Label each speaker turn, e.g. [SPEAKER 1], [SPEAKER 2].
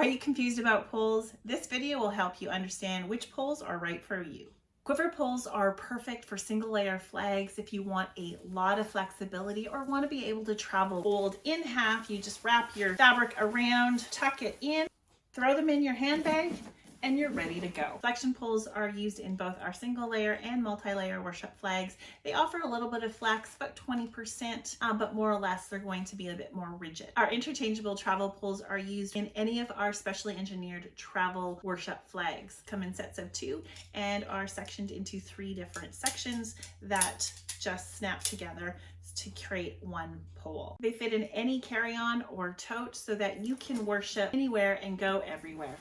[SPEAKER 1] Are you confused about poles? This video will help you understand which poles are right for you. Quiver poles are perfect for single layer flags if you want a lot of flexibility or want to be able to travel fold in half. You just wrap your fabric around, tuck it in, throw them in your handbag, and you're ready to go. Flexion poles are used in both our single layer and multi-layer worship flags. They offer a little bit of flex, about 20%, uh, but more or less they're going to be a bit more rigid. Our interchangeable travel poles are used in any of our specially engineered travel worship flags. Come in sets of two and are sectioned into three different sections that just snap together to create one pole. They fit in any carry-on or tote so that you can worship anywhere and go everywhere.